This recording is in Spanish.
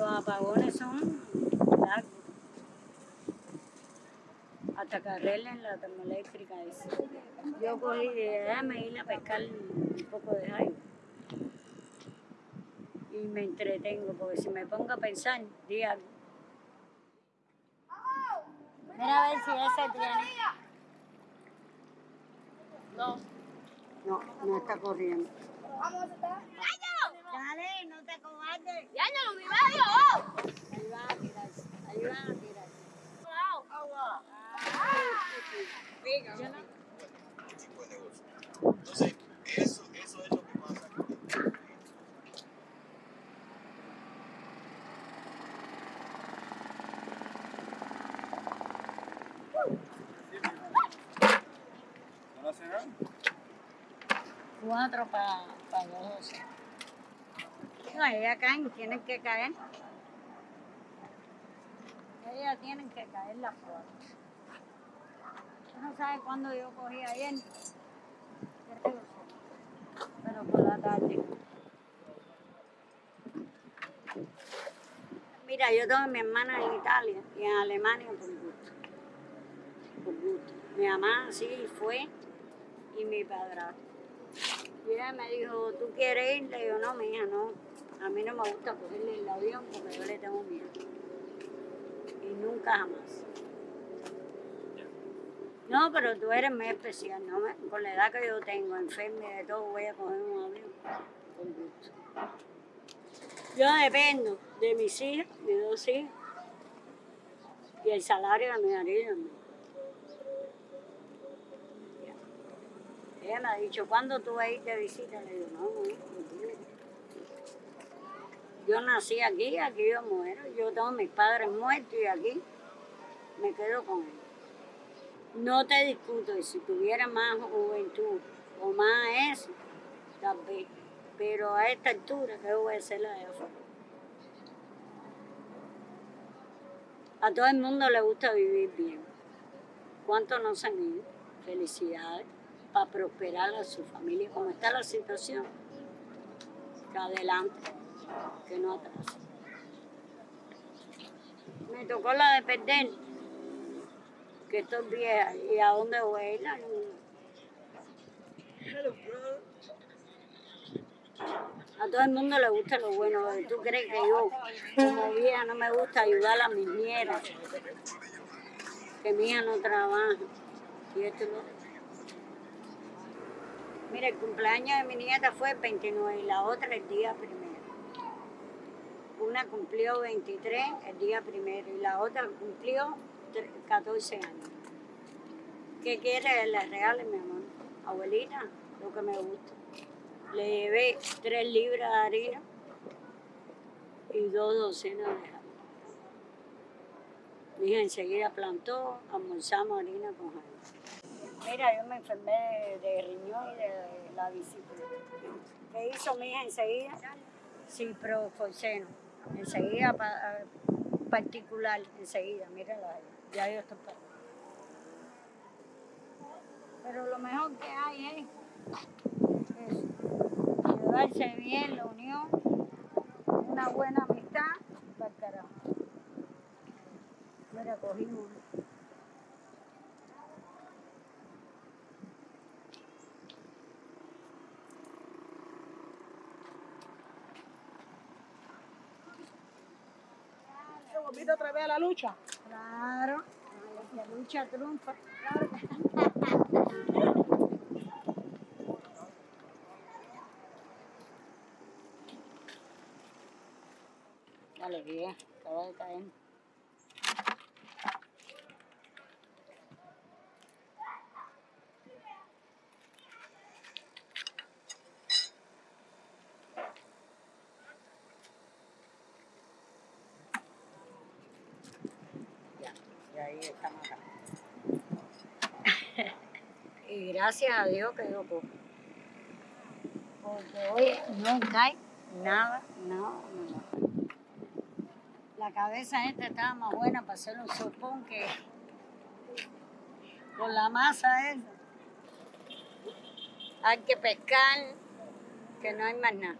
Los apagones son largos. Hasta que arreglen la termoeléctrica esa. Yo cogí dije, déjame ir a pescar un poco de jaiba. Y me entretengo, porque si me pongo a pensar, di algo. Mira a ver si ese tiene. No. No, no está corriendo. Dale, no te cobardes. ¡Ya no lo vi medio! Ahí va a tirarse, ahí va tirarse. Agua. Tipo de negocio. Entonces, eso, eso es lo que pasa. Cuatro para pa dos. No, ellas caen, tienen que caer. Ellas tienen que caer las. Tú no sabes cuándo yo cogí ayer. Pero por la tarde. Mira, yo tengo a mi hermana en Italia y en Alemania por gusto. Por gusto. Mi mamá sí fue y mi padrastro. Y ella me dijo, ¿tú quieres ir? Le digo, no, mija, no. A mí no me gusta cogerle el avión porque yo le tengo miedo. Y nunca jamás. No, pero tú eres muy especial, ¿no? Con la edad que yo tengo, enferma y de todo, voy a coger un avión. Con gusto. Yo dependo de mis hijas, mis dos hijas, y el salario de mi marido. Ella me ha dicho, ¿cuándo tú vas a ir de visita? Le digo, no, no, no. Yo nací aquí, aquí yo muero. Yo tengo mis padres muertos y aquí me quedo con ellos. No te discuto, y si tuviera más juventud o más eso, tal vez. Pero a esta altura, ¿qué voy a hacer la de afuera? A todo el mundo le gusta vivir bien. ¿Cuántos no se han ido? Felicidades para prosperar a su familia. Como está la situación, que adelante, que no atrás. Me tocó la de perder, que estoy vieja. ¿Y a dónde voy a? A todo el mundo le gusta lo bueno. ¿Tú crees que yo, como vieja, no me gusta ayudar a mis nietas? Que mi hija no trabaja. Y esto otro. Mira, el cumpleaños de mi nieta fue el 29 y la otra el día primero. Cumplió 23 el día primero y la otra cumplió tre- 14 años. ¿Qué quiere le regale, mi amor? Abuelita, lo que me gusta. Le llevé tres libras de harina y dos docenas de jabón. Mi hija enseguida plantó, almorzamos harina con jabón. Mira, yo me enfermé de, riñón y de la vesícula. ¿Qué hizo mi hija enseguida? Ciprofosfeno. Enseguida, pa- particular, enseguida, mírala ahí. Ya yo estoy para. Pero lo mejor que hay es. Llevarse bien, la unión, una buena amistad, para el carajo. Mira, cogimos. Volviste otra vez a la lucha? Claro, la lucha triunfa. Dale, bien, acaba de caer. y gracias a Dios que yo cojo. Porque hoy no cae nada, nada, nada. La cabeza esta estaba más buena para hacer un sopón que con la masa esa. Hay que pescar, que no hay más nada.